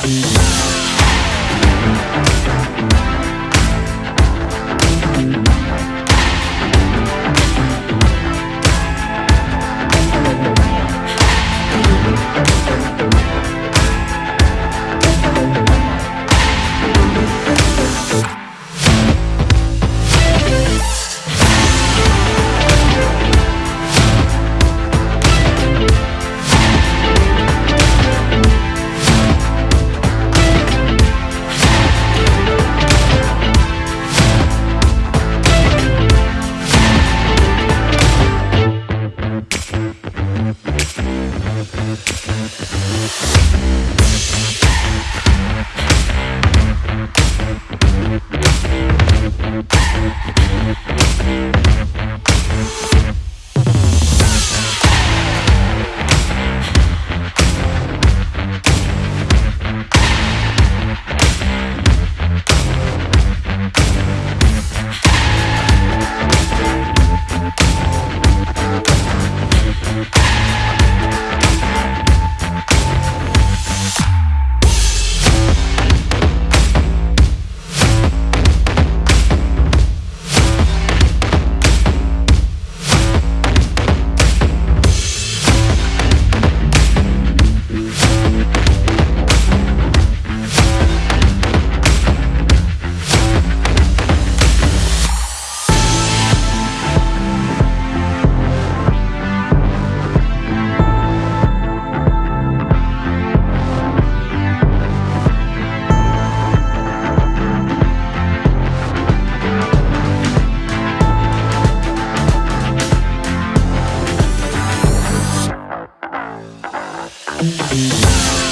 Thank Yeah.